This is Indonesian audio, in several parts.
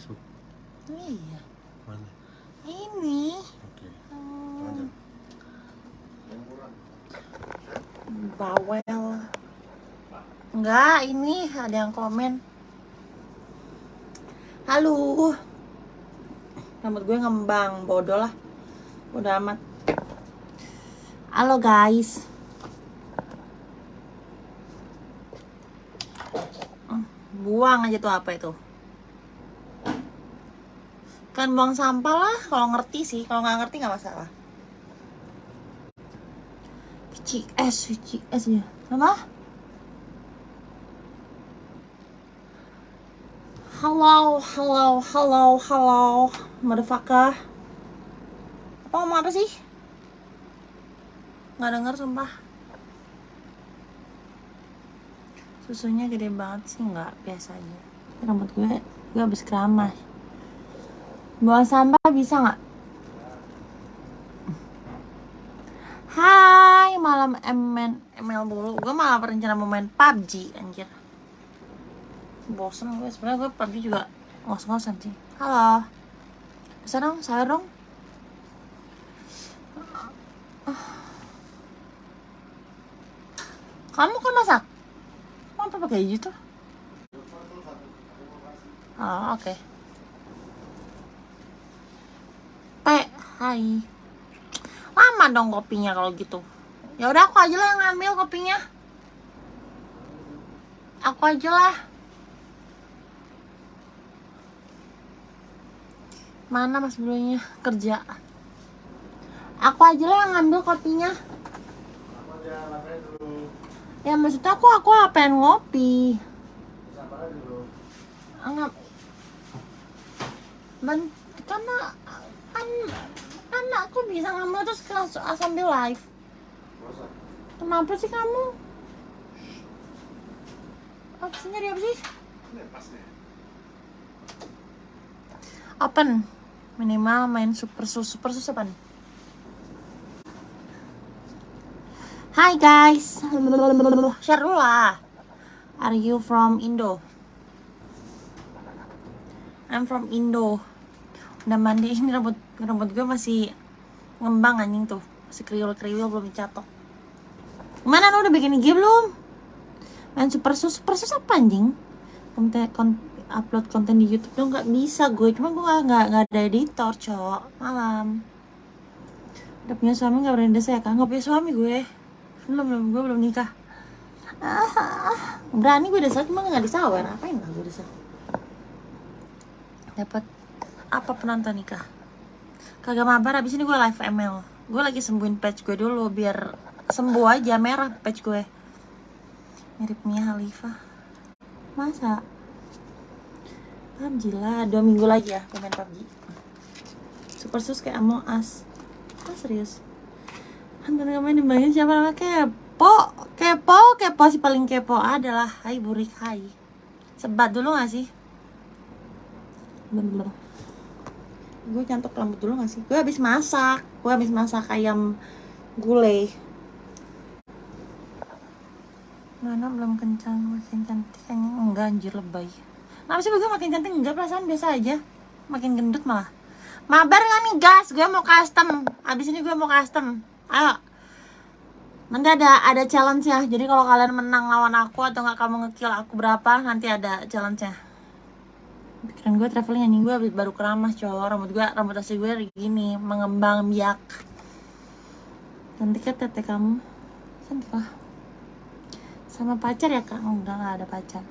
Facebook. Iya. Mana? Ini. Oke. Hmm, Lanjut. bawel. Enggak, ini ada yang komen. Halo. Rambut gue ngembang, bodoh lah. Bodoh amat. Halo guys. Hmm, Buang aja tuh apa itu? Kan buang sampah lah, kalau ngerti sih. Kalau nggak ngerti nggak masalah. VCS, VCS ya. Apa? Halo, halo, halo, halo, motherfucker. Apa ngomong apa sih? Nggak denger sumpah. Susunya gede banget sih, nggak biasa aja. Rambut gue, gue habis keramas. Buang sampah bisa nggak? Hai, malam ML, ML dulu. Gue malah berencana mau main PUBG, anjir. Bosen gue, sebenarnya gue PUBG juga ngos-ngosan sih. Halo. Bisa dong, sayur dong. Kamu kan masak? Apa pakai gitu? Oh, oke. P, hai. Lama dong kopinya kalau gitu. Ya udah aku aja lah yang ngambil kopinya. Aku aja lah. Mana mas bulunya kerja? Aku aja lah yang ngambil kopinya. Ya maksudnya aku aku pengen ngopi. Enggak. Ben, karena kan aku bisa ngambil terus langsung sambil live. Kenapa sih kamu? Apa sih nyari apa sih? Open minimal main super sus super sus apa nih? Hai guys, share dulu lah. Are you from Indo? I'm from Indo. Udah mandi ini rambut rambut gue masih ngembang anjing tuh, masih kriul kriul belum dicatok. Gimana lu udah bikin IG belum? Main super sus super sus apa anjing? Konten, kon- upload konten di YouTube dong nggak bisa gue, cuma gue nggak nggak ada editor cok malam. Udah punya suami nggak berani desa ya kan? Nggak punya suami gue, belum belum gue belum nikah. Ah, berani gue desa cuma nggak disawer, apain lah gue desa? Dapat apa penonton nikah? Kagak mabar abis ini gue live ML. Gue lagi sembuhin patch gue dulu biar sembuh aja merah patch gue. Mirip Mia Khalifa. Masa? PUBG lah, dua minggu lagi ya gue main Super sus kayak Among Us Ah serius? Hantar kemarin dibilangin siapa namanya kepo Kepo, kepo sih paling kepo adalah Hai Burik, hai Sebat dulu gak sih? Belum, belum Gue nyantok rambut dulu gak sih? Gue habis masak. Gue habis masak ayam gulai. Mana belum kencang, makin cantik kayaknya enggak anjir lebay. Kenapa sih gue makin cantik? Enggak, perasaan biasa aja. Makin gendut malah. Mabar gak nih gas? Gue mau custom. Abis ini gue mau custom. Ayo. Nanti ada ada challenge ya Jadi kalau kalian menang lawan aku Atau nggak kamu ngekill aku berapa Nanti ada challenge nya Pikiran gue traveling anjing. Gue baru keramas cowok. Rambut gue, rambut asli gue gini Mengembang biak. Cantik ya tete kamu. Cantik lah Sama pacar ya kak? Enggak, nggak ada pacar.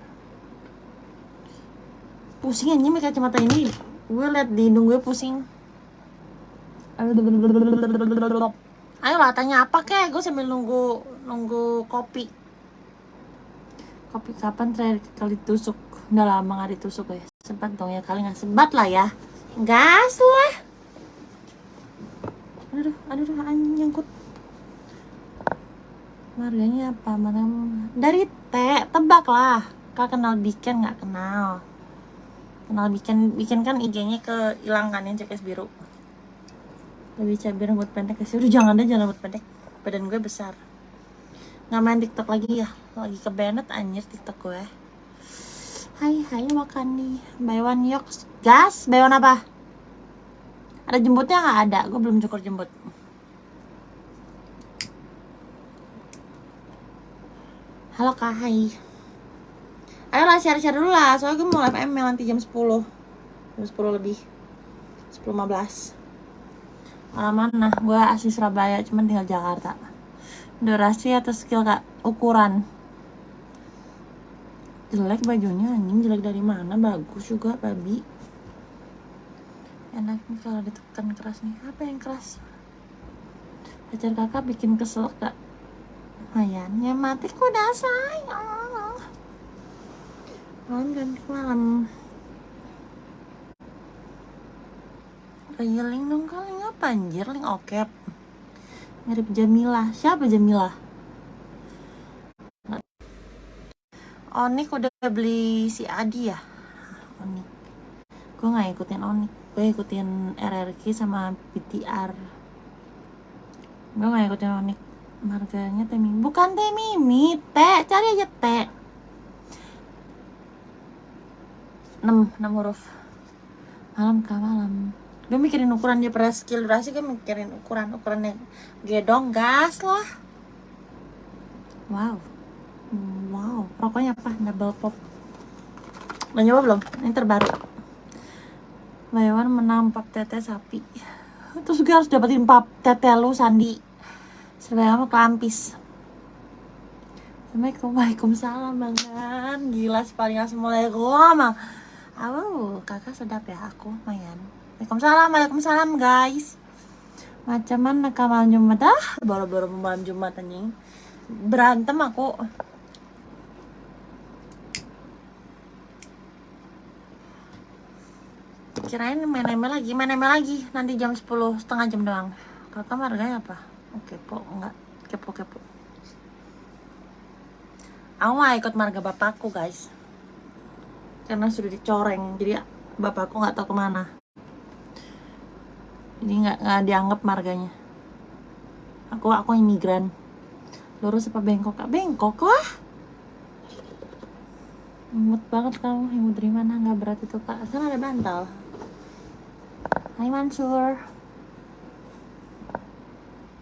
Pusing aja pakai kacamata ini. Gue liat di hidung gue pusing. Ayo lah tanya apa kek? Gue sambil nunggu nunggu kopi. Kopi kapan terakhir kali tusuk udah lama gak ditusuk ya. Sempat dong ya kali nggak sempat lah ya. Gas lah aduh aduh aduh anjing nyangkut. Marganya apa mana dari teh tebak lah. Kak kenal bikin nggak kenal? Kenal bikin bikin kan IG-nya ke hilang kan yang CKS biru. Lebih cabai rambut pendek sih. Udah jangan deh jangan rambut pendek. Badan gue besar. Nggak main TikTok lagi ya. Lagi ke Bennett anjir TikTok gue Hai hai makan nih. Buy one yoks Gas? Buy one apa? Ada jemputnya nggak? Ada. Gue belum cukur jemput Halo kak. Hai. Ayolah share-share dulu lah. Soalnya gue mau live ML nanti jam 10 Jam 10 lebih. 10.15 Orang mana? Gue asli Surabaya Cuman tinggal Jakarta. Durasi atau skill kak? Ukuran jelek bajunya anjing. Jelek dari mana? Bagus juga babi. Enak nih kalau ditekan keras nih. Apa yang keras? Pacar kakak bikin kesel gak lumayan ya mati kok udah sayang malam ganti malam. Link dong kali apa anjir? Link okep. Mirip Jamila. Siapa Jamila Onik udah beli si Adi ya? Onik. Gue nggak ikutin Onik. Gue ikutin RRQ sama BTR gue nggak ikutin Onik. Marganya teh mimi. Bukan teh mimi teh cari aja teh 6 6 huruf. Malam kah malam. Gue mikirin ukuran dia pada skill durasi gue mikirin ukuran ukurannya gedong gas lah. Wow Wow, rokoknya apa? Double pop. Udah nyoba belum? Ini terbaru. Bayawan menang pap tete sapi. Terus gue harus dapetin pap tete lu Sandi. Serba sama kelampis. Assalamualaikum, Waalaikumsalam banget. Gila sih paling Assalamualaikum. Aduh, kakak sedap ya aku, mayan. Waalaikumsalam, Waalaikumsalam guys. Macam mana malam Jumat? Ah, baru-baru malam Jumat anjing. Berantem aku. Kirain main ML lagi main ML lagi. Nanti jam 10 setengah jam doang. Kakak harganya apa? Oke po enggak. Kepo kepo. Aku nggak ikut marga bapakku guys. Karena sudah dicoreng jadi bapakku nggak tahu ke mana. Jadi nggak nggak dianggap marganya. Aku aku imigran. Lurus apa bengkok kak bengkok lah. Imut banget kamu imut dari mana? Nggak berat itu kak. Kan ada bantal Hai Mansur.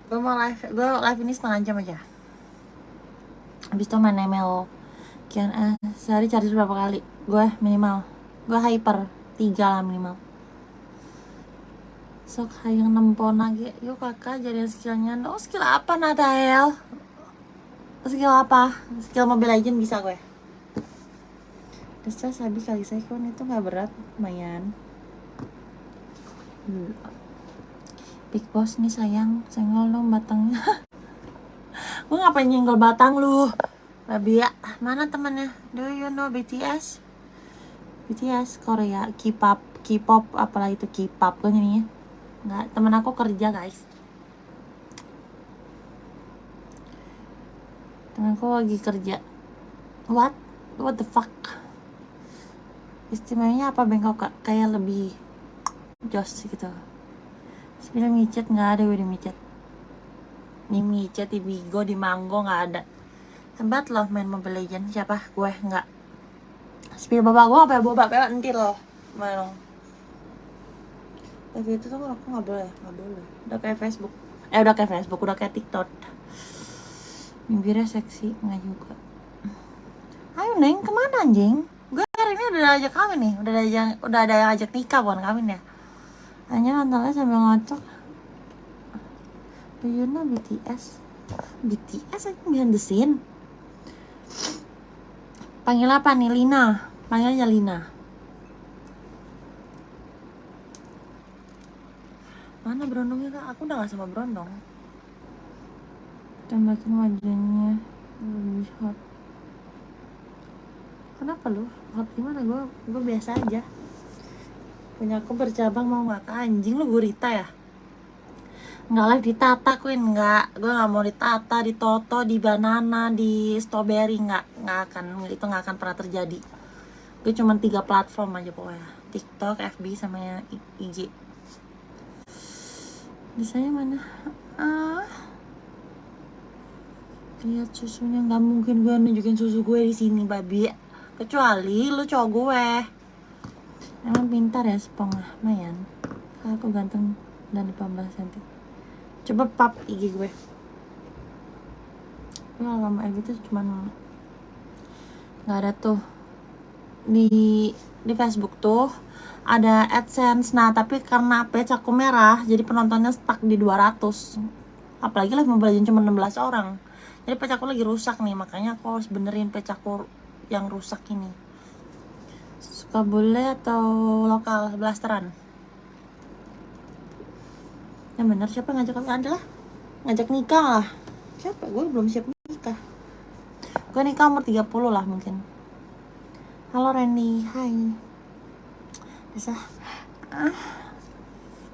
Gue mau live, gue live ini setengah jam aja. Habis itu main ML Kian, eh, sehari cari berapa kali? Gue minimal. Gue hyper, tiga lah minimal. Sok hayang nempon lagi. Yuk kakak jadi skillnya. Oh skill apa Natael? Skill apa? Skill Mobile Legend bisa gue? Desa sabi kali saya itu gak berat. Lumayan Hmm. Big Boss nih sayang, senggol dong batangnya. gue ngapain nyenggol batang lu? Babi ya, mana temannya? Do you know BTS? BTS Korea, K-pop, K-pop, apalah itu K-pop kan ini Nggak, temen aku kerja guys. Temen aku lagi kerja. What? What the fuck? Istimewanya apa bengkok? Kayak lebih jos gitu. Sebenarnya micet nggak ada di micet. Di micet di bigo di manggo nggak ada. Hebat loh main mobile legend siapa? Gue nggak. Spill bapak gue apa ya bapak bapak nanti loh. Mana tapi itu tuh aku nggak boleh nggak boleh. Udah kayak Facebook. Eh udah kayak Facebook udah kayak TikTok. Bibirnya seksi nggak juga. Ayo neng ke mana anjing? Gue hari ini udah ajak kawin nih. Udah ada yang udah ada yang ajak nikah bukan kawin ya hanya nontonnya sambil ngocok Do you know BTS? BTS aja behind the scene Panggil apa nih? Lina Panggil aja Lina Mana berondongnya kak? Aku udah gak sama berondong Tambahin wajahnya Lebih hot Kenapa lu? Hot gimana? Gue gue biasa aja punya aku bercabang mau nggak? Anjing lu gurita ya? Nggak live di Tata Queen. Nggak. Gue nggak mau di Tata di Toto di Banana di Strawberry. Nggak. Nggak akan. Itu nggak akan pernah terjadi. Gue cuma tiga platform aja pokoknya. TikTok FB sama yang IG bisanya mana? Ah. Lihat susunya nggak mungkin gue nunjukin susu gue di sini babi. Kecuali lu cowok gue emang pintar ya sepengah mayan aku ganteng dan 18 cm coba pap IG gue. Gue lama FB itu cuman nggak ada tuh. Di di Facebook tuh ada AdSense. Nah tapi karena page aku merah jadi penontonnya stuck di 200 apalagi mobile legend cuma 16 orang. Jadi aku lagi rusak nih makanya aku harus benerin aku yang rusak ini bule atau lokal blasteran? Yang bener siapa ngajak kami adalah ngajak nikah lah. Siapa? Gue belum siap nikah. Gue nikah umur 30 lah mungkin. Halo Randy hai. Bisa ah,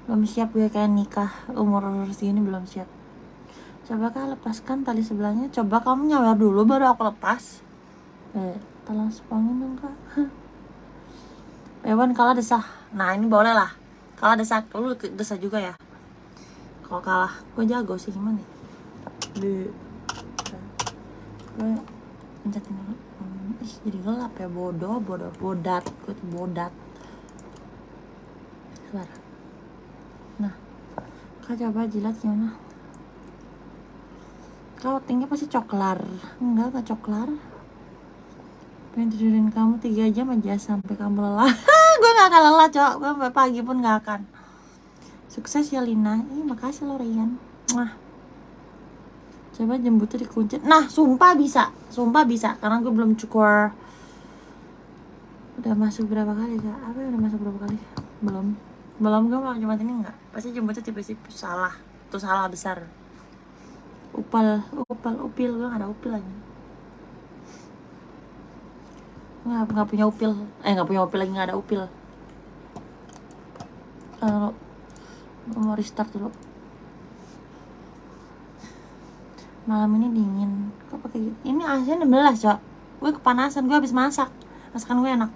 belum siap gue kayak nikah. Umur segini belum siap. Coba kak lepaskan tali sebelahnya. Coba kamu nyawer dulu baru aku lepas. Eh tolong spongin dong kak Ewan kalah desah. Nah ini boleh lah. Kalah desah. Lu desah juga ya? Kalau kalah gue jago sih. Gimana? Be. gue pencetin dulu. Hmm, ih jadi gelap ya. Bodoh bodoh. Bodat. Gue tuh bodat. Sabar. nah kak coba jilat gimana? Kau tinggi pasti coklar. Enggak gak coklar pengen tidurin kamu? Tiga jam aja sampai kamu lelah. Gue gak akan lelah cok. Gue pagi pun gak akan. Sukses ya Lina. Ih makasih lo Rian Mwah. coba jembutnya dikunci. Nah sumpah bisa. Sumpah bisa. Karena gue belum cukur. Udah masuk berapa kali kak? Apa ya udah masuk berapa kali? Belum. Belum gue mau cuma ini enggak pasti jembutnya tipe-tipe salah. Tuh salah besar. Upal upal upil. Gue gak ada upil lagi nggak nggak punya upil. Eh nggak punya upil lagi nggak ada upil. Kalau gue mau restart dulu. Malam ini dingin. Kok pakai gitu? Ini AC 16 cok. Gue kepanasan gue habis masak. Masakan gue enak.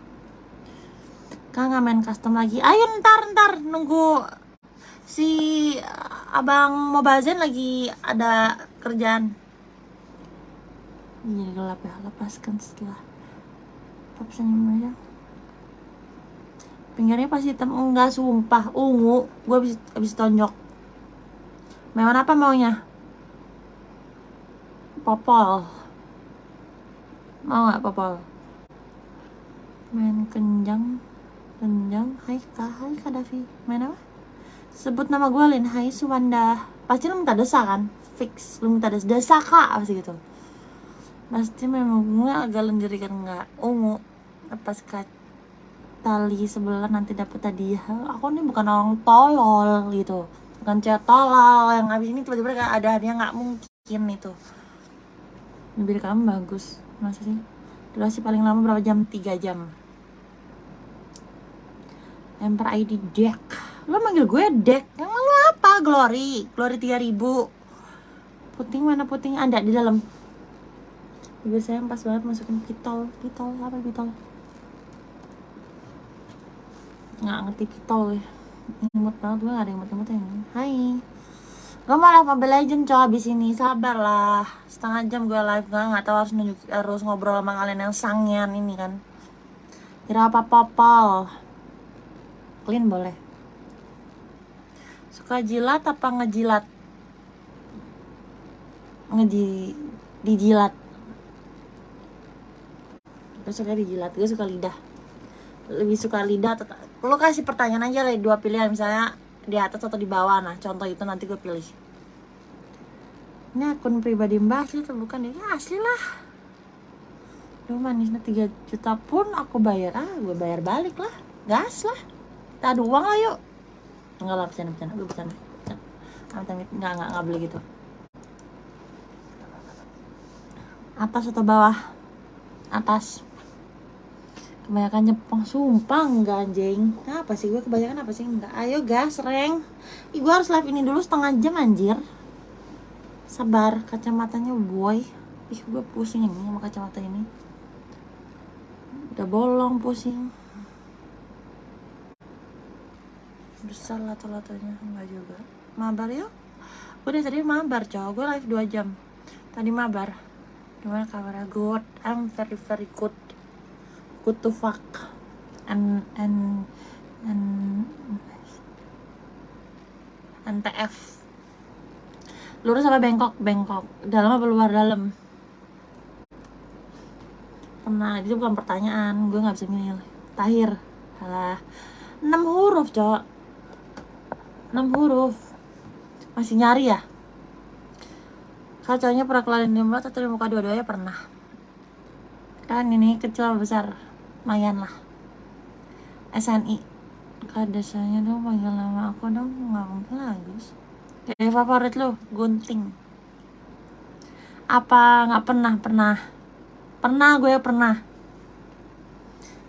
Kan nggak main custom lagi. Ayo ntar ntar. Nunggu si abang Mobazen lagi ada kerjaan. Jadi gelap ya. Lepaskan setelah pop senyum aja pinggirnya pasti hitam. Enggak sumpah. Ungu. Gue habis habis tonjok. Mewah apa maunya? Popol. Mau nggak popol? Main kenjang kenjang hai kak. Hai kak Davi. Main apa? Sebut nama gue Lin. Hai Suwanda. Pasti lu minta desa kan? Fix. Lu minta desa desa kak. Pasti gitu. Pasti memang gue agak lenjeri kan nggak ungu lepas tali sebelah nanti dapat hadiah aku nih bukan orang tolol gitu. Bukan cewek tolol yang abis ini tiba-tiba ada hadiah nggak mungkin itu. Bibir kamu bagus masa sih? Durasi paling lama berapa jam? 3 jam. Emperor ID Deck. Lo manggil gue Deck? Yang lo apa? Glory. Glory 3000 puting mana puting? Ada di dalam. Bibir saya pas banget masukin pitol. Pitol apa pitol nggak ngerti pitol ya imut banget gue gak ada imut-imut ini. Hai. Gue mau live Mobile Legend cow abis ini. Sabar lah setengah jam gue live gak nggak tahu harus nunjuk harus ngobrol sama kalian yang sangyan ini kan. Kira apa popol? Clean boleh. Suka jilat apa ngejilat? Ngeji dijilat. Gue suka dijilat. Gue suka lidah. Lebih suka lidah atau lo kasih pertanyaan aja lah dua pilihan misalnya di atas atau di bawah. Nah contoh itu nanti gue pilih. Ini akun pribadi mbak asli atau bukan ya? Asli lah. Duh manisnya 3 juta pun aku bayar. Ah gue bayar balik lah. Gas lah. Kita adu uang lah yuk. Enggak lah bercanda bercanda. Gue bercanda amit amit. Enggak enggak boleh gitu. Atas atau bawah? Atas kebanyakan Jepang sumpah enggak anjing. Apa sih? Gue kebanyakan apa sih? Enggak. Ayo gas reng. Ih, harus live ini dulu setengah jam anjir. Sabar kacamatanya boy. Ih gue pusing ini sama kacamata ini. Udah bolong pusing. Besar lato-latonya. Enggak juga. Mabar yuk. Udah tadi mabar cowok. Gue live 2 jam. Tadi mabar. Gimana kabarnya? Good. I'm very very good fuck. And and and NTF lurus apa bengkok bengkok dalam apa luar dalam? Pernah itu bukan pertanyaan. Gue nggak bisa milih. Tahir salah enam huruf cok. Enam huruf. Masih nyari ya? Kacanya pernah kelarin di mulut atau di muka dua-duanya? Pernah. Kan ini kecil besar lumayan lah. SNI kak desanya dong panggil nama aku dong. Nggak guys kayak favorit lo gunting. Apa nggak pernah pernah? Pernah gue pernah.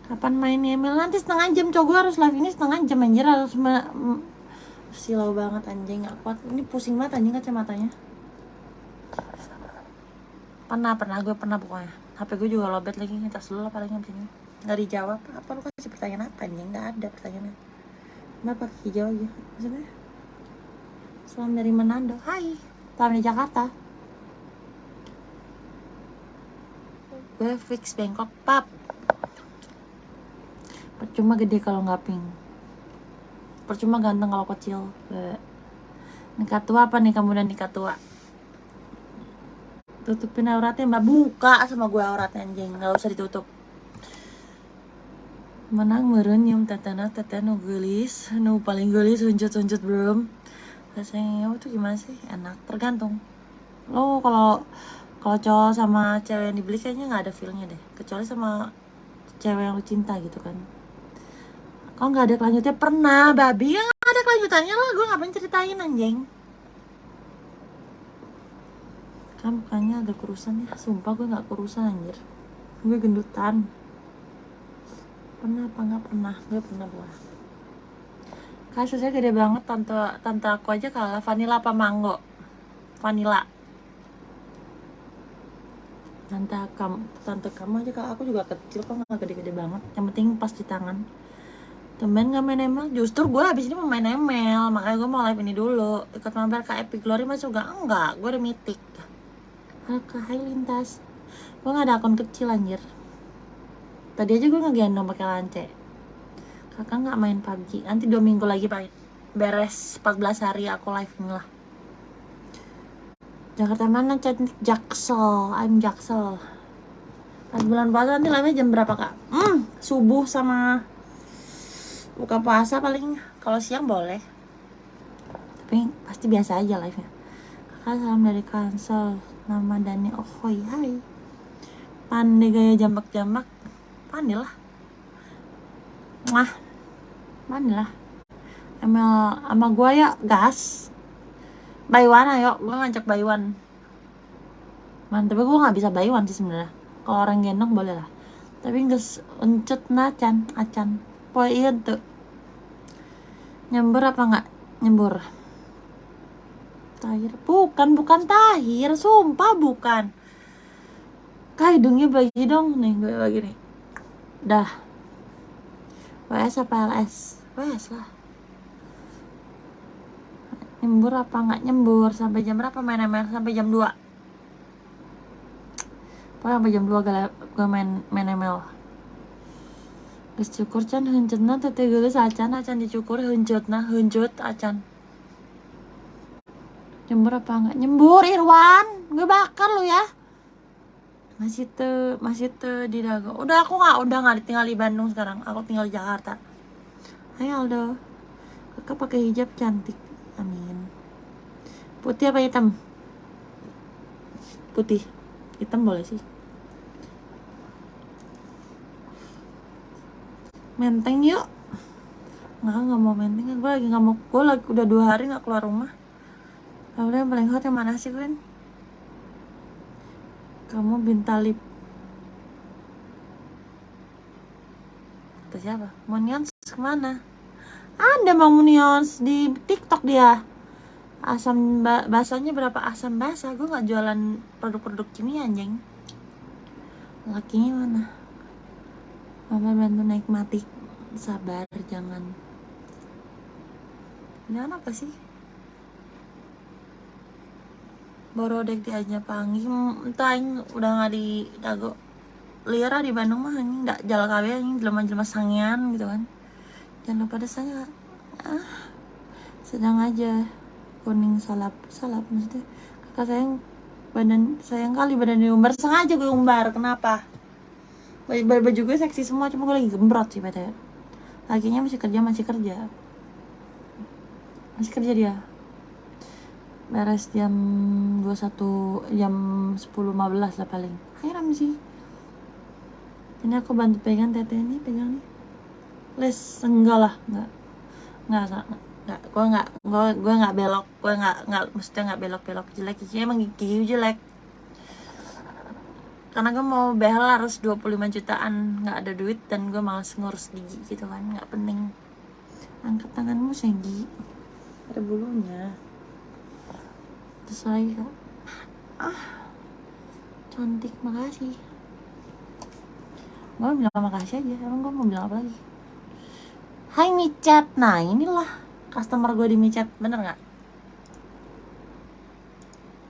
Kapan main email nanti setengah jam coba gue harus live ini setengah jam anjir. Harus silau banget anjing. Nggak kuat. Ini pusing banget anjing kacamatanya. Pernah pernah. Gue pernah pokoknya. HP gue juga lobet lagi ngetas dulu lah paling abis ini nggak dijawab. Apa lu kasih pertanyaan apa anjing? Nggak ada pertanyaannya. Kenapa hijau aja? Maksudnya? Salam dari Manado. Hai. Salam dari Jakarta. Gue fix Bangkok pap. Percuma gede kalau nggak pink. Percuma ganteng kalau kecil. Bleh. nikah tua apa nih kamu dan nikah tua. Tutupin auratnya mbak. Buka sama gue auratnya anjing. Nggak usah ditutup menang meren nyium tetena tetenu gelis nu paling gelis huncut huncut belum rasanya itu gimana sih? Enak tergantung. Lo kalau kalau cowok sama cewek yang dibeli kayaknya nggak ada feelnya deh. Kecuali sama cewek yang lo cinta gitu kan. Kalau nggak ada kelanjutannya pernah babi. Ya nggak ada kelanjutannya lah gue ngapain ceritain anjing? Kan mukanya ada kurusan ya? Sumpah gue nggak kurusan anjir. Gue gendutan pernah apa nggak pernah? Gue pernah buah kasusnya gede banget tante tante aku aja kalah vanilla apa mango? Vanilla. Tante kamu tante kamu aja kalau aku juga kecil kok nggak gede-gede banget. Yang penting pas di tangan. Temen gak main ML justru gue habis ini mau main ML makanya gue mau live ini dulu. Ikut mampir ke Epic Glory masuk gak enggak gue udah mythic. Ke Hai Lintas. Gue gak ada akun kecil anjir tadi aja gue ngegendong pakai lance. Kakak nggak main PUBG nanti dua minggu lagi pak beres 14 hari aku live lah. Jakarta mana cantik Jaksel. I'm Jaksel. Pas bulan puasa nanti live jam berapa kak? Hmm subuh sama buka puasa paling. Kalau siang boleh. Tapi pasti biasa aja live nya kakak salam dari kansel. Nama Dani Ohoy hai. Pandai gaya jambak-jambak pandai lah Wah, pandai lah Emel sama gua ya gas Baywan ayo, gua ngajak Baywan Man, tapi gua nggak bisa Baywan sih sebenarnya. Kalau orang gendong boleh lah. Tapi nggak uncut nacan, acan. Poin iya tuh. Nyembur apa nggak? Nyembur. Tahir, bukan, bukan Tahir, sumpah bukan. Kak hidungnya bagi dong nih, gue bagi nih. Dah. WS apa LS? WS lah. Nyembur apa nggak nyembur? Sampai jam berapa main ML? Sampai jam 2 Pokoknya sampai jam 2 gak gue main, main ML Geus cukur can heunceutna teh teh geus acan acan dicukur heunceutna heunceut acan Nyembur apa enggak? Nyembur Irwan, gue bakar lu ya. Masih te masih te di Dago. Udah aku nggak udah nggak tinggal di Bandung sekarang. Aku tinggal di Jakarta. Ayo Aldo. Kakak pakai hijab cantik. Amin. Putih apa hitam? Putih. Hitam boleh sih. Menteng yuk. Nggak, nggak mau menteng. Gue lagi nggak mau. Gue lagi udah dua hari nggak keluar rumah. Lalu yang paling hot yang mana sih Gwen? Kamu bintalip Kata siapa? Monions ke mana? Ada Mang Monions di TikTok dia Asam ba basahnya berapa asam basah Gue gak jualan produk-produk kimia anjing Lakinya mana? Mama bantu naik mati Sabar jangan Jangan apa sih? Borodek di aja panggil entah aing udah nggak di dago. Lira di Bandung mah anjing. Ndak jalan kawe anjing jelema-jelema sangean gitu kan. Jangan lupa desanya ah sedang aja kuning salap salap maksudnya. Kakak sayang badan sayang kali badan diumbar sengaja gue umbar. Kenapa? Baju, baju, gue seksi semua cuma gue lagi gembrot sih pt lakinya masih kerja masih kerja. Masih kerja dia beres jam 21 jam 10.15 lah paling. Heran sih. Ini aku bantu pegang tete ini pegang nih les enggak lah enggak. Enggak enggak enggak. Gue enggak gue gue enggak belok gue enggak enggak mesti enggak belok belok jelek. Giginya emang gigi jelek. Karena gue mau behel harus 25 jutaan nggak ada duit dan gue malas ngurus gigi gitu kan nggak penting. Angkat tanganmu Segi. Ada bulunya terus kak. Ah. Cantik makasih. Gue bilang makasih aja emang gue mau bilang apa lagi? Hai micat nah inilah customer gue di micat bener nggak?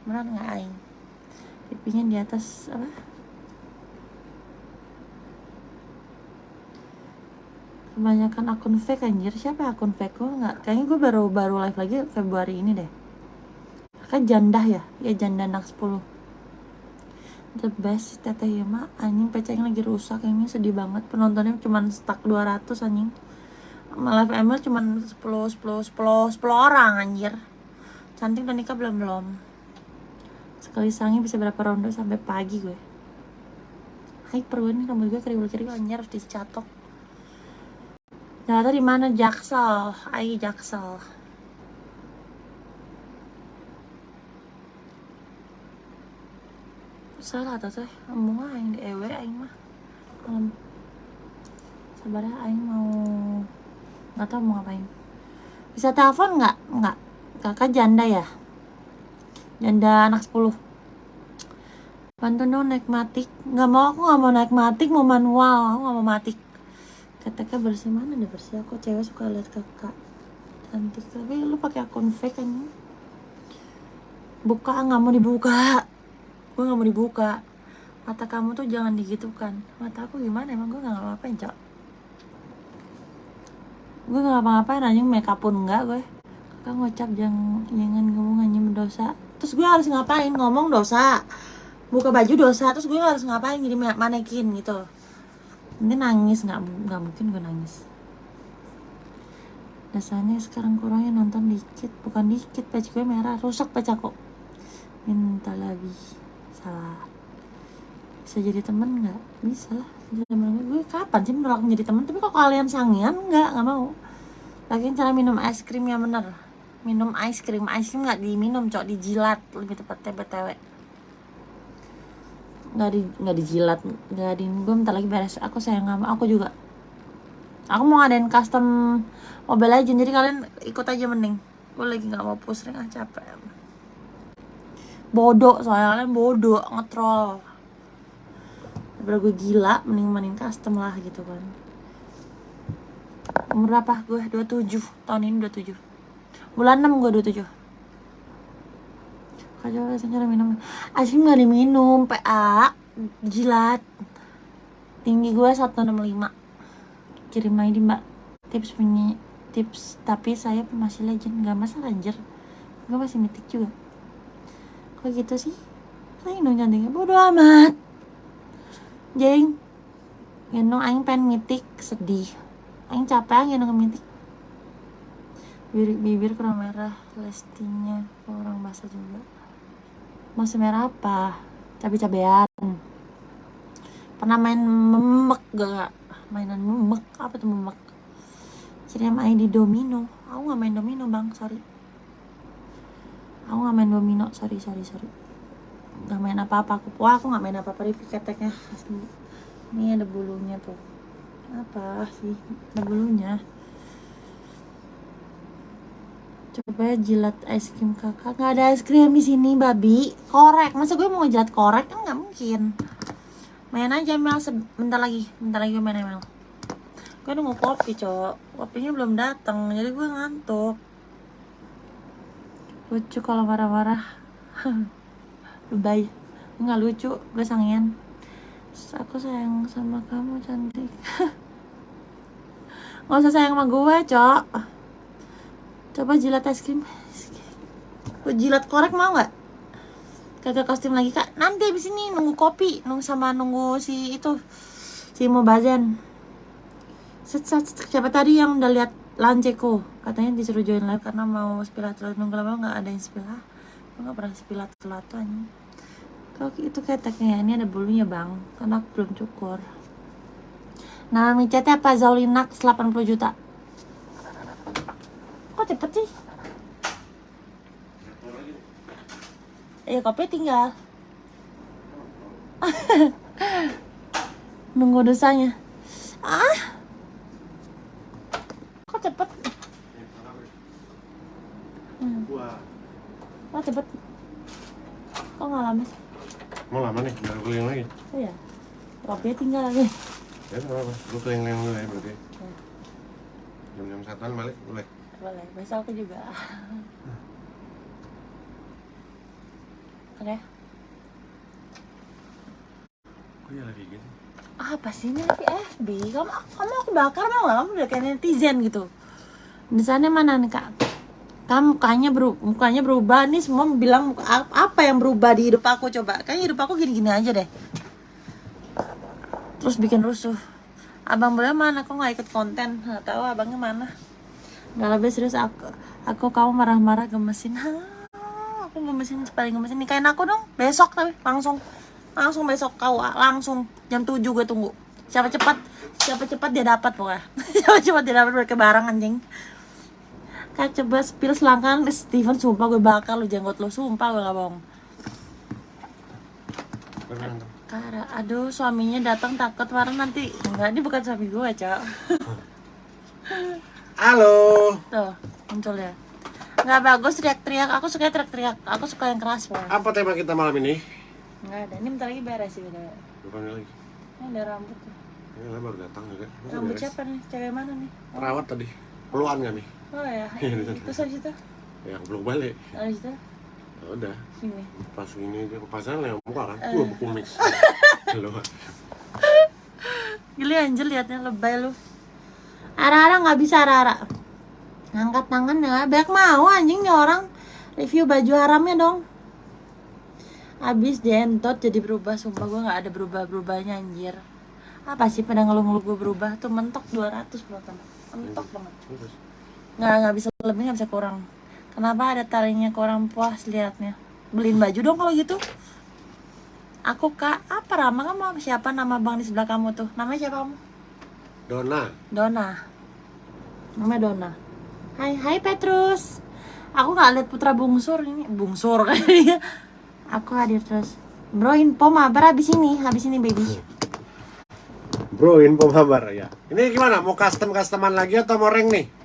Bener nggak aing? Pipinya di atas apa? Kebanyakan akun fake anjir. Siapa akun fake gue nggak. Kayaknya gue baru baru live lagi Februari ini deh kan janda ya? Ya janda anak 10 the best teteh ya mak anjing pecahnya lagi rusak. Ini sedih banget. Penontonnya cuma stuck 200 anjing. Live ML cuma 10 10 10 10 orang anjir. Cantik dan nikah belum belum. Sekali sangi bisa berapa ronde sampai pagi gue? Hyper gue nih rambut gue keriwil-keriwil anjir harus dicatok. Ternyata di mana? Jaksel, ai Jaksel. Salah tuh teh, ngomong aing di ewe aing mah. Um, Sabarnya aing mau nggak tahu mau ngapain. Bisa telepon nggak? Nggak. Kakak janda ya? Janda anak 10 Bantu dong naik matik. Nggak mau, aku nggak mau naik matik Mau manual, aku nggak mau matik. Kata bersih mana deh bersih? Aku cewek suka lihat kakak. Cantik. Tapi lu pakai akun fake kan buka nggak mau dibuka gue nggak mau dibuka. Mata kamu tuh jangan digitukan. Mata aku gimana? Emang gue nggak ngapa-ngapain cok? Gue nggak ngapa-ngapain aja make up pun enggak gue. Kakak ngocap jangan jangan ngomong hanya mendosa terus gue harus ngapain? Ngomong dosa. Buka baju dosa. Terus gue harus ngapain? Jadi manekin gitu. Ini nangis. Nggak nggak mungkin gue nangis. Dasarnya sekarang kurangnya nonton dikit. Bukan dikit peci gue merah. Rusak peci kok. Minta lagi salah. Bisa jadi temen nggak? Bisa. Lah jadi temen. Gue, kapan sih menolak menjadi temen? Tapi kok kalian sangian nggak nggak mau. Lagi cara minum es krim yang bener. Minum es krim es krim nggak diminum cok. Dijilat. Lebih tepatnya btw nggak di nggak dijilat. Nggak di gue bentar lagi beres. Aku sayang sama aku juga. Aku mau ngadain custom mobile legend jadi kalian ikut aja mending. Gue lagi nggak mau pusing. Ah capek bodoh soalnya kalian bodoh ngetrol. Daripada gue gila mending mending custom lah gitu kan. Umur berapa gue? 27 tahun ini 27 bulan 6 gue 27 Kacau rasanya minum. Es krim gak diminum PA Jilat. Tinggi gue 165 Kirim di mbak. Tips punya Tips. Tapi saya masih legend. Gak masalah anjir. Gue masih mitik juga Kok gitu sih. Saya dong cantiknya Bodo amat. Jeng. Gendong aing pengen mitik Sedih. Aing capek gendong mitik bibir, bibir kurang merah lestinya orang basah juga. Masih merah apa? Cabai-cabean pernah main memek gak mainan memek apa tuh memek? Jadi main di domino. Aku nggak main domino bang. Sorry aku nggak main domino sorry sorry sorry. Nggak main apa-apa aku wah aku nggak main apa-apa review keteknya. Ini ada bulunya tuh. Apa sih? Ada bulunya. Coba jilat es krim kakak. Nggak ada es krim di sini babi. Korek. Masa gue mau jilat korek? Kan nggak mungkin. Main aja Mel. Sebentar lagi. Bentar lagi gue main Mel. Gue nunggu kopi cok. Kopinya belum datang jadi gue ngantuk lucu kalau marah-marah lebay nggak lucu gue sangian Aku sayang sama kamu cantik. Gak usah sayang sama gue, Cok. Coba jilat es krim. Gue jilat korek mau nggak? Kagak kostum lagi kak. Nanti abis ini nunggu kopi, nunggu sama nunggu si itu si. Set, set, set. Siapa tadi yang udah lihat Lanceko? Katanya disuruh join live karena mau spilat nunggu lama nggak ada yang spilat. Gue nggak pernah spilat telat tuh anjing. Kalau itu keteknya ini ada bulunya bang, karena aku belum cukur. Nama micetnya apa Zaulinax 80 juta. Kok cepet sih? Iya kopi tinggal. Nunggu dosanya. Ah, kok cepet? Hmm, Wah, kok cepet? Kok nggak lama sih? Mau lama nih, biar keliling lagi. Oh ya, kopinya tinggal lagi. Ya nggak apa-apa, lu keliling dulu ya berarti. Ya. Jam-jam satuan balik, boleh. Boleh, besok aku juga. Oke. Kok ya lagi gitu? Apa sih ini lagi FB? Kamu, kamu aku bakar mau nggak? Kamu udah kayak netizen gitu. Misalnya mana nih kak? Kamu mukanya beru mukanya berubah nih semua bilang apa yang berubah di hidup aku coba? Kayaknya hidup aku gini-gini aja deh. Terus bikin rusuh. Abang boleh mana? Kok nggak ikut konten? Nggak tahu abangnya mana? Nggak lebih serius aku. Aku kamu marah-marah gemesin. Aku gemesin paling gemesin nikahin aku dong. Besok tapi langsung langsung besok kau langsung jam 7 gue tunggu. Siapa cepat siapa cepat dia dapat pokoknya. siapa cepat dia dapat mereka bareng anjing. Kak coba spill selangkangan Steven sumpah gue bakar lu jenggot lu sumpah gue gak bohong. Kara, aduh suaminya datang takut marah nanti enggak ini bukan suami gue cok Halo. tuh muncul ya nggak bagus teriak-teriak aku suka teriak-teriak aku suka yang keras pokoknya Apa tema kita malam ini? nggak ada ini bentar lagi beres sih udah Bukan lagi. ini ada rambut tuh Ini baru datang juga. Rambut siapa nih cewek mana nih Perawat tadi. Peluan kami. Oh ya. Iya, terus habis itu? Ya aku belum balik. habis itu? Ya udah. sini. Pas ini aja kepasangan yang muka kan. Eh. Gua buku mix. Halo. gila anjir liatnya lebay lu. Ara-ara nggak bisa ara-ara. Ngangkat tangan ya. Banyak mau anjing nih orang. Review baju haramnya dong. Abis dientot jadi berubah Sumpah gue gak ada berubah-berubahnya anjir. Apa sih pada ngeluh-ngeluh gue berubah? Tuh mentok 200 penonton Mentok banget. Nggak, nggak bisa lebih nggak bisa kurang. Kenapa ada talinya kurang puas liatnya? Beliin baju dong kalau gitu. Aku kak, apa Rama? Kamu sama siapa? Nama bang di sebelah kamu tuh? Namanya siapa kamu? Dona. Dona. Namanya Dona. Hai, hai Petrus. Aku gak lihat putra bungsur ini. Bungsur kayaknya. Aku hadir terus Bro info mabar habis ini. Habis ini baby. Bro, info kabar ya. Ini gimana? Mau custom customan lagi atau mau rank nih?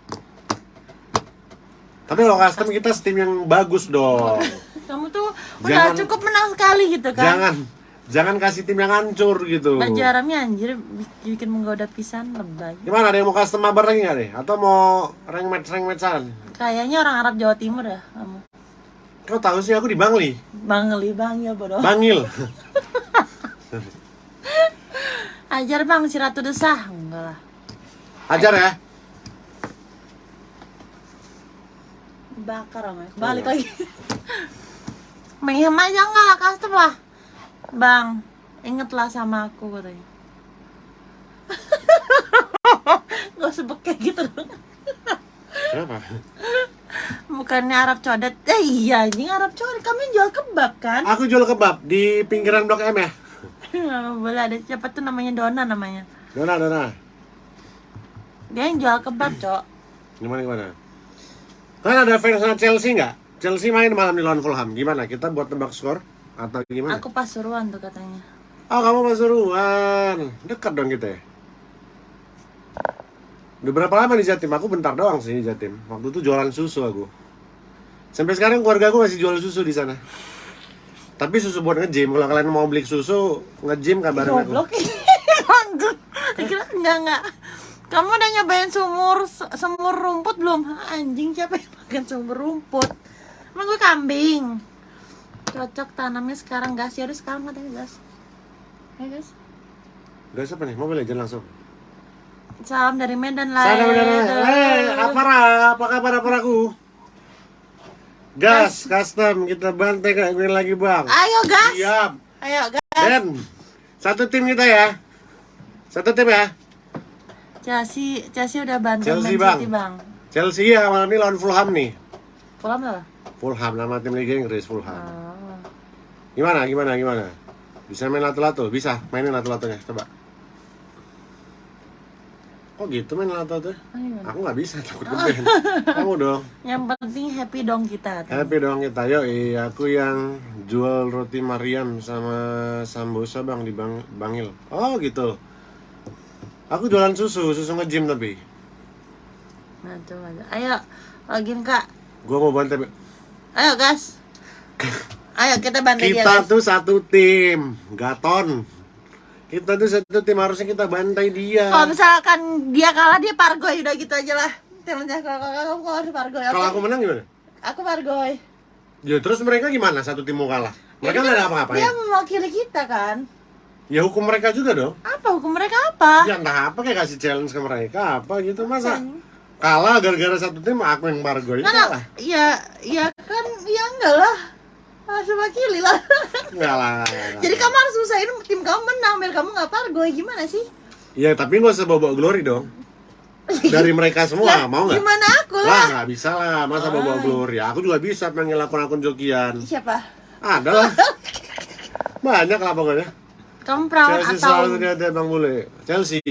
Tapi kalau custom kita steam yang bagus dong. Kamu tuh udah Jangan- cukup menang sekali gitu kan Jangan jangan kasih tim yang hancur gitu. Baju haramnya anjir bi- bikin menggoda pisan lebay Gimana ada yang mau custom mabar lagi nggak deh? Atau mau rank match rank matchan? Kayaknya orang Arab Jawa Timur ya kamu Kau tahu sih aku di Bangli, Bangli bang ya bodoh Bangil. Ajar bang si Ratu Desah Enggak lah Ajar ya. Bakar sama balik lagi. Mayhem aja enggak lah custom lah. Bang ingetlah sama aku katanya. Gak usah kayak gitu dong. Kenapa? bukannya Arab codet? Eh iya anjing Arab codet. Kami jual kebab kan? Aku jual kebab di pinggiran Blok M ya. Boleh ada siapa tuh namanya? Dona namanya. Dona, Dona. dia yang jual kebab cok. Gimana gimana? Kan ada fansnya Chelsea nggak? Chelsea main malam di lawan Fulham. Gimana? Kita buat tebak skor atau gimana? aku pasuruan tuh katanya Oh kamu Pasuruan, dekat dong kita ya. Udah berapa lama di Jatim? Aku bentar doang sih di Jatim. Waktu itu jualan susu aku. Sampai sekarang keluarga aku masih jual susu di sana. Tapi susu buat nge-gym. Kalau kalian mau beli susu nge-gym kabarin aku. goblok enggak enggak kamu udah nyobain sumur semur rumput belum anjing siapa yang makan sumur rumput emang gue kambing cocok tanamnya sekarang gas ya udah sekarang katanya gas ya gas Gas apa nih? Mobile Legend langsung. Salam dari Medan lah. Sana benar. Eh, apa Apa kabar apa aku? Gas, custom, kita bantai kayak gini lagi bang. Ayo gas. Siap. Ayo gas. Den, satu tim kita ya. Satu tim ya. Chelsea, Chelsea udah bantu Chelsea, Man Bang. City bang. Chelsea ya malam ini lawan Fulham nih. Fulham lah. Fulham nama tim Liga Inggris Fulham. Oh. Gimana? Gimana? Gimana? Bisa main lato-lato? Bisa mainin lato-latonya. Coba. Kok gitu main lato-lato? Ayo. Aku nggak bisa takut keben. Kamu dong. Yang penting happy dong kita. Happy dong kita. Yo, iya aku yang jual roti Mariam sama sambosa bang di bang Bangil. Oh gitu. Aku jualan susu, susu nge-gym tapi. Nah, coba. Ayo, login kak. Gua mau bantai. Ayo gas. Ayo kita bantu dia. Kita tuh satu tim, Gaton. Kita tuh satu tim harusnya kita bantai dia. Kalau misalkan dia kalah dia pargoy udah gitu aja lah. Temennya kalau kamu kalau harus pargoy. Kalau aku menang gimana? Aku pargoy. Ya terus mereka gimana satu tim mau kalah? Mereka nggak ada apa-apa Dia mewakili kita kan. Ya hukum mereka juga dong. Apa hukum mereka apa? Ya entah apa kayak kasih challenge ke mereka apa gitu masa kalah gara-gara satu tim aku yang bargo Nggak, nggak. kalah. Iya, iya kan, ya enggak lah. Harus mewakili lah. Enggak lah. lah. Jadi kamu harus usahain tim kamu menang, biar kamu nggak pargoy. Gimana sih? Ya tapi nggak usah bawa glory dong. Dari mereka semua Lah, mau nggak? Gimana aku Lah lah? nggak bisa lah masa bawa glory. Aku juga bisa panggil akun-akun jokian. Siapa? Ada lah. Banyak lah pokoknya. Kamu perawan Chelsea atau selalu dia bang bule. Chelsea.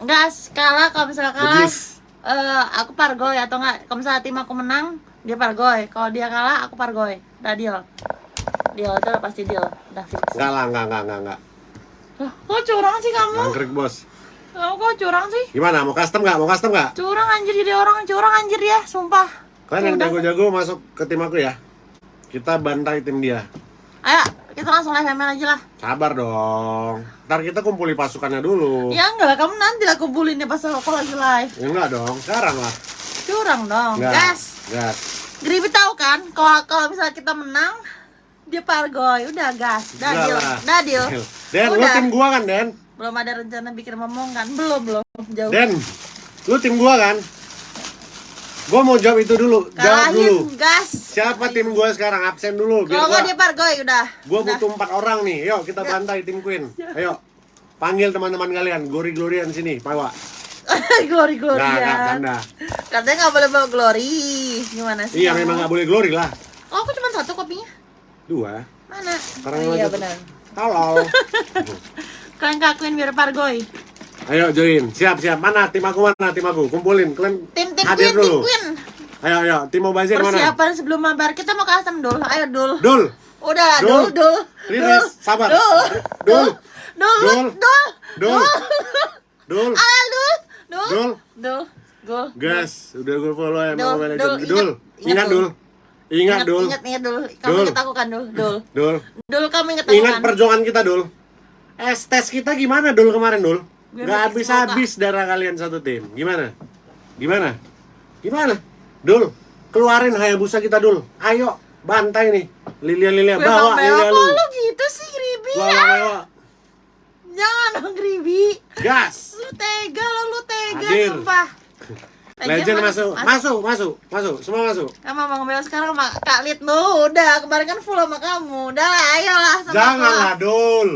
enggak kalah kalau misalnya kalah eh aku pargoy atau enggak kalau misalnya tim aku menang dia pargoy kalau dia kalah aku pargoy udah deal deal itu udah pasti deal udah fix Enggak lah, enggak, enggak, enggak, enggak. Loh, kok curang sih kamu Angkrik bos. kamu kok curang sih Gimana? Mau custom nggak? Mau custom nggak? curang anjir jadi orang curang anjir ya sumpah Kalian yang jago-jago masuk ke tim aku ya. Kita bantai tim dia. ayo kita langsung live ML aja lah Sabar dong. Ntar kita kumpuli pasukannya dulu. ya enggak lah kamu nanti lah kumpulin ya pas aku lagi live Ya enggak dong, sekarang lah. curang dong Enggak. gas Gas. Gribi tahu kan kalau kalau misalnya kita menang dia pargoy udah gas udah deal lah. udah deal Den, lu tim gua kan, Den? belum ada rencana bikin ngomong kan belum belum jauh Den, lu tim gua kan? Gua mau jawab itu dulu. Jawab dulu. kalahin gas Siapa tim gua sekarang? Absen dulu. Kalau nggak dia pargoy udah Udah. butuh empat orang nih. Yuk kita bantai tim Queen. Ayo. Panggil teman-teman kalian, gori-gorian sini, Pawa. glory glory Nah, nggak ya canda. katanya nggak boleh bawa glory gimana sih Iya, memang nggak boleh glory lah. oh aku cuma satu kopinya Dua. mana Sekarang oh, iya benar Tolol. kalian kakuin biar pargoy Ayo join. Siap, siap. Mana tim aku mana tim aku? Kumpulin. Kalian tim tim hadir queen tim dulu. queen Ayo, ayo. Tim mau bazir mana? persiapan sebelum mabar kita mau custom dul ayo dul Dul. udah Dul. dul Riris, sabar. dul Dul. dul Dul. dul Dul. Dul. ah dul dul Dul. dul dul Gas, udah gue follow ya mau Mobile Dul, ingat, Dul. ingat, Dul. Ingat Dul. ingat dul kamu Dul. ingat aku kan dul dul Dul. dul kamu ingat aku Ingat kan perjuangan kita Dul. Es tes kita gimana Dul kemarin Dul? Gak habis-habis darah kalian satu tim. Gimana? Gimana? Gimana? Dul, keluarin Hayabusa kita Dul. Ayo, bantai nih. Lilia Lilia Gue bawa bang Lilia kok lu. gitu sih Gribi Bawa ya bawa. jangan dong Gribi Gas. lu tega lo lu tega Hadir. sumpah Legend mana- masuk. Masuk, masuk, masuk. Semua masuk. Kamu mau bela sekarang sama Kak Lid udah kemarin kan full sama kamu udah lah ayolah sama Janganlah aku. Dul.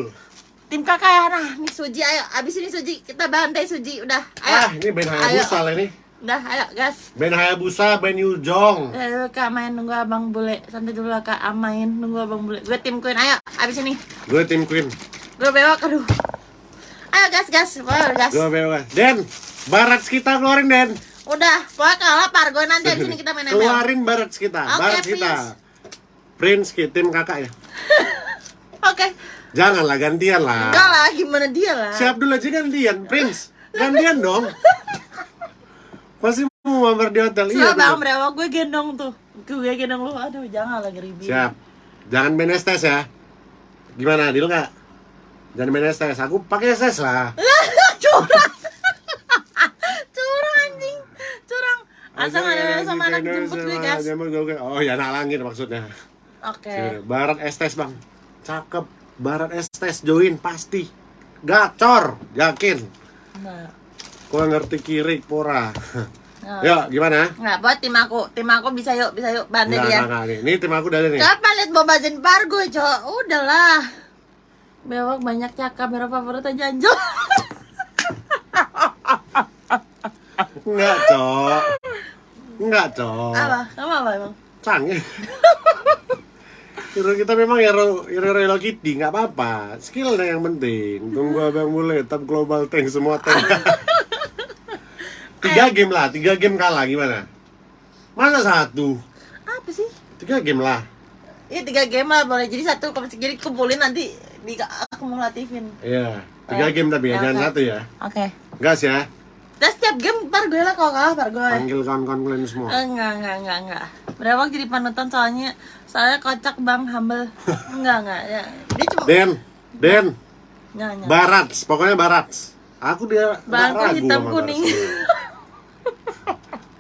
Tim kakak ya nah nih Suji ayo abis ini Suji kita bantai Suji udah ayo Ah, ini band Hayabusa lah ini. udah ayo gas Band Hayabusa, band Yujong. Eh, kak main nunggu abang bule santai dulu lah kak amain nunggu abang bule gue tim queen ayo abis ini Gue tim Queen. gue bewok aduh ayo gas gas Wah, gas Gue bebas. Den, barat kita keluarin Den. udah pokoknya kalah pargo nanti abis ini kita main ML Keluarin barat kita, Oke, barat kita. Prince ki- tim kakak ya. oke Janganlah gantian lah. enggak lah gimana dia lah Siap dulu aja gantian, Prince. Gantian dong. Pasti mau mampir di hotel. Iya. Iya bang gue gendong tuh gue gendong lu aduh jangan lagi ribi Siap. Jangan main STS ya. Gimana, deal nggak? Jangan main STS. Aku pakai STS lah. curang curang anjing curang asal nggak ada sama anak jemput gue gue. Oh ya anak langit maksudnya. oke Barat STS bang. Cakep. Barat STS join pasti. Gacor, yakin. Nah. Gua ngerti kiri pora. Nah. Yuk, gimana? Nggak, buat tim aku. Tim aku bisa yuk, bisa yuk. Bantu dia. Nih, ini tim aku dari nih. Kapan liat Boba Zen Pargo, Cok? Udahlah. Bewok banyak cakap, merah favorit aja anjol. Enggak, Cok. Enggak, Cok. apa? Kamu apa emang? Canggih. Hero kita memang hero hero Hello Kitty, nggak apa-apa. Skill yang penting. Tunggu abang mulai, top global tank semua tank. tiga game lah, tiga game kalah gimana? Masa satu? Apa sih? Tiga game lah. Iya tiga game lah boleh jadi satu kalau segini kumpulin nanti di akumulatifin. Iya, tiga Eh, game tapi ya, ya, jangan satu ya. Oke. Gas ya. Terus setiap game ntar gue lah kalau kalah ntar gue. Panggil kawan-kawan kalian semua. Enggak, enggak, enggak, enggak. Berapa jadi panutan soalnya saya kocak bang humble. Enggak, enggak. Ya. Dia cuma Den, Den, enggak, enggak. Barats, pokoknya Barats. Aku dia ragu hitam kuning.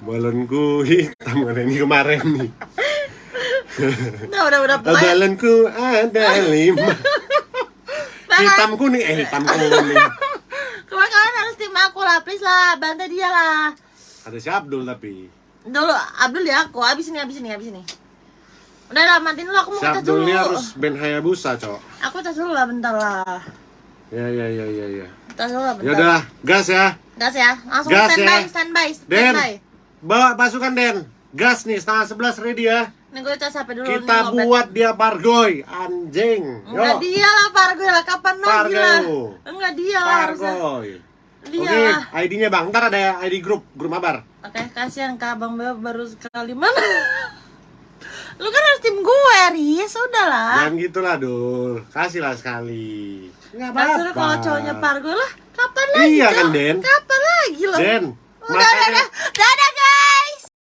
Balonku hitam kan ini kemarin nih. Udah, udah, udah. Pokoknya Balonku ada lima. Hitam kuning, eh hitam kuning. Kemarin kalian harus tim aku lah, please lah, bantu dia lah. Ada si Abdul tapi. Dulu Abdul ya aku, abis ini, abis ini, abis ini. Udah lah, matiin dulu, aku mau Si Abdul dulu. ini harus band Hayabusa, Cok. Aku tes dulu lah, bentar lah. Ya ya ya ya ya. Tes dulu lah, Ya bentar. udah, gas ya. Gas ya, langsung Gas standby, ya. standby, Den, standby. bawa pasukan Den. Gas nih, setengah sebelas ready ya. Nih gue cas HP dulu. Kita nih, buat dia Pargoy, anjing. Enggak Yo, dia lah, Pargo lah, kapan lagi lah. Enggak dia lah harusnya. Pargoy. Oke, lah. ID-nya Bang. Ntar ada ID grup, grup mabar. Oke, kasihan Kak Abang Beo baru sekali mana. Lu kan harus tim gue, Riz. Udah lah. Jangan gitulah, Dul. Kasihlah sekali. Enggak apa-apa. kalau cowoknya Pargo lah, kapan lagi? Iya kan, Den? Kapan lagi loh? Den, Udah, udah, makanya udah.